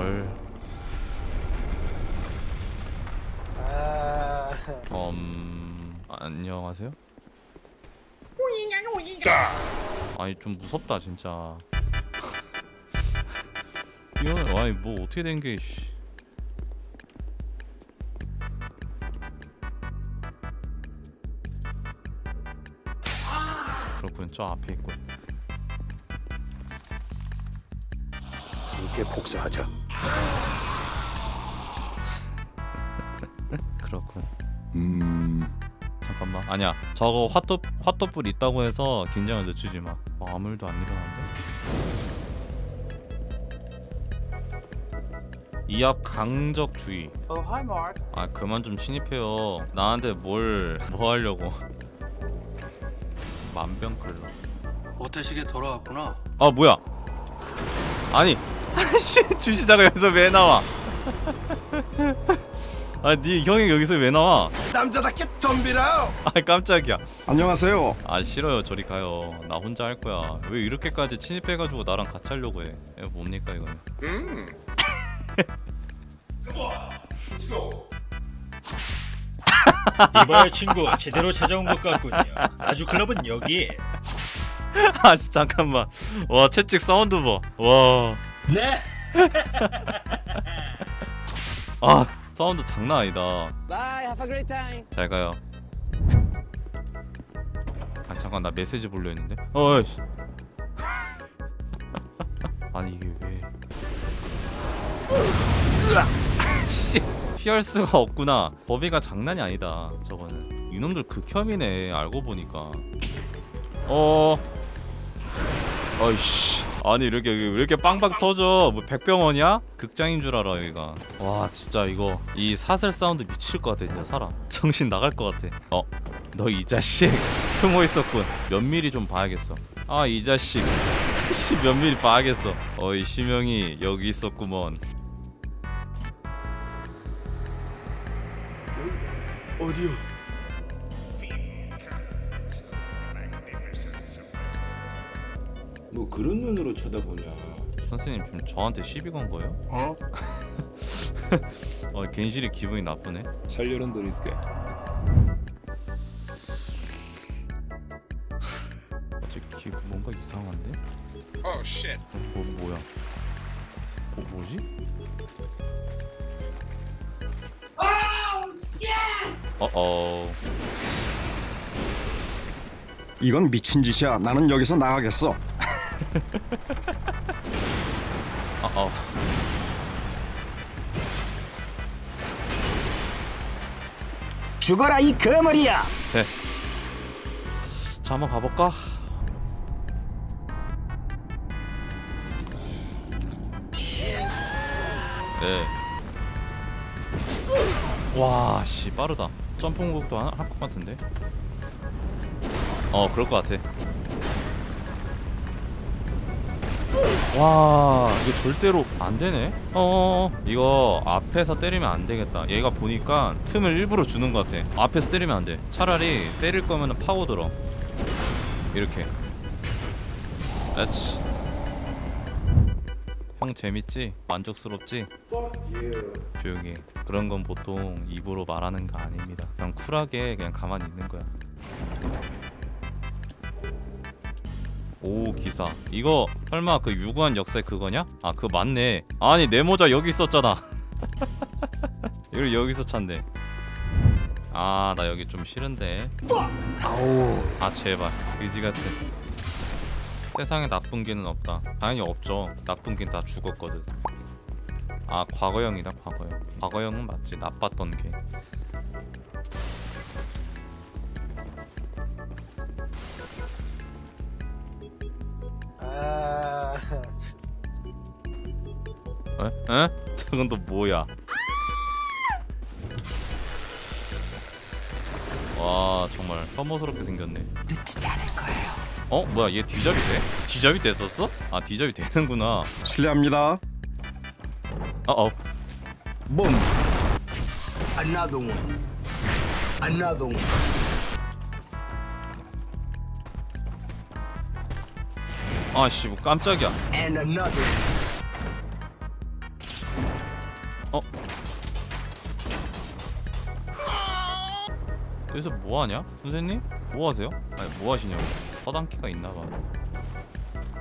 절. 아... 음 안녕하세요. 아니 좀 무섭다 진짜. 이거는 아니 뭐 어떻게 된 게? 씨. 그렇군 저 앞에 있군. 함께 복사하자. 그렇군. 음, 잠깐만 아니야 저거 핫도 핫도불 있다고 해서 긴장을 늦추지 마. 어, 아무 일도 안 일어났는데. 이앞 강적 주의. Oh, hi, Mark. 아 그만 좀 침입해요. 나한테 뭘 뭐 하려고? 만병클러. 오태식에 돌아왔구나. 아 뭐야? 아니 씨 주시자가 여기서 왜 나와? 아네 형이 여기서 왜 나와? 남자답게 덤비라. 아 깜짝이야. 안녕하세요. 아 싫어요 저리 가요. 나 혼자 할 거야. 왜 이렇게까지 침입해가지고 나랑 같이 하려고 해? 이거 뭡니까 이거는? 이봐요 친구 제대로 찾아온 것 같군요 아주 클럽은 여기 아 씨, 잠깐만. 와 채찍 사운드 봐. 와. 네 아 사운드 장난 아니다. Bye, have a great time. 잘 가요. 아 잠깐 나 메시지 보려 했는데. 어이씨. 아니 이게 왜? 씨. 피할 수가 없구나. 버비가 장난이 아니다. 저거는. 이놈들 극혐이네. 알고 보니까. 어. 어이씨. 아니 이렇게 왜 이렇게 빵빵 터져? 뭐 백병원이야? 극장인 줄 알아 여기가. 와 진짜 이거 이 사슬 사운드 미칠 것 같아 진짜 사람. 정신 나갈 것 같아. 어. 너 이 자식 숨어 있었군. 몇 미리 좀 봐야겠어. 아 이 자식. 씨몇 미리 봐야겠어. 어이 시명이 여기 있었구먼. 어디요? 뭐 그런 눈으로 쳐다보냐? 선생님 지금 저한테 시비 건 거예요? 어? 어 괜시리 기분이 나쁘네. 살려는 드릴게. 어째 기 뭔가 이상한데? 어, 뭐 뭐야? 어 뭐지? 어어 이건 미친 짓이야. 나는 여기서 나가겠어. 어 어 죽어라 이 거머리야. 됐어. 자 한번 가볼까? 네. 와, 씨 빠르다. 점프 공격도 할것 같은데. 어, 그럴 것 같아. 와, 이거 절대로 안 되네. 어, 이거 앞에서 때리면 안 되겠다. 얘가 보니까 틈을 일부러 주는 것 같아. 앞에서 때리면 안 돼. 차라리 때릴 거면은 파고 들어. 이렇게. 그렇지. 형 재밌지? 만족스럽지? 조용히. 해. 그런 건 보통 입으로 말하는 거 아닙니다. 그냥 쿨하게 그냥 가만히 있는 거야. 오 기사. 이거 설마 그 유구한 역사의 그거냐? 아 그거 맞네. 아니 내 모자 여기 있었잖아. 이걸 여기서 찾네. 아 나 여기 좀 싫은데. 아우 아 제발. 의지 같은 세상에 나쁜 개는 없다. 당연히 없죠. 나쁜 개는 다 죽었거든. 아 과거형이다 과거형. 과거형은 맞지. 나빴던 개 에? 에? 저건 또 뭐야? 와 정말 혐오스럽게 생겼네. 놓치지 않을 거예요. 어 뭐야 얘 뒤잡이 돼? 뒤잡이 됐었어? 아 뒤잡이 되는구나. 실례합니다. 어어 붐. Another one. Another one. 아씨 뭐 깜짝이야. And another one. 어? 여기서 뭐하냐? 선생님? 뭐하세요? 아니 뭐하시냐고. 허당키가 있나봐.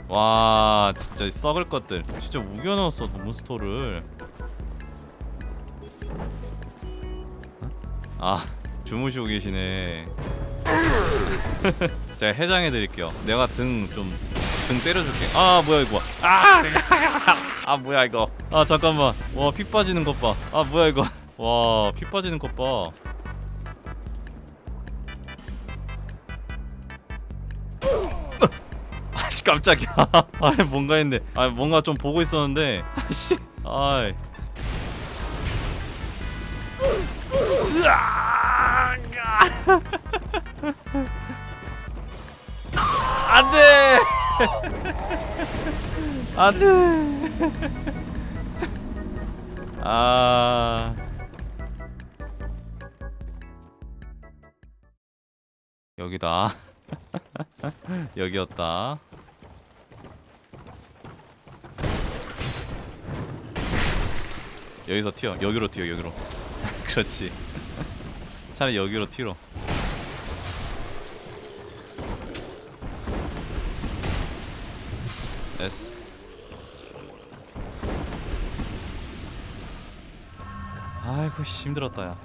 와 진짜 썩을 것들. 진짜 우겨넣었어 몬스터를. 아 주무시고 계시네. 제가 해장해드릴게요. 내가 등 좀등 등 때려줄게. 아 뭐야 이거 아! 아 뭐야 이거. 아 잠깐만. 와 피 빠지는 것봐아 뭐야 이거. 와 피 빠지는 것봐. 아씨 깜짝이야. 아 뭔가 했네. 아 뭔가 좀 보고 있었는데. 아씨 아이. 안돼! 안돼 아. 여기다. 여기였다. 여기서 튀어. 여기로 튀어 여기로. 그렇지. 차라리 여기로 튀어 S 아이고 씨 힘들었다 야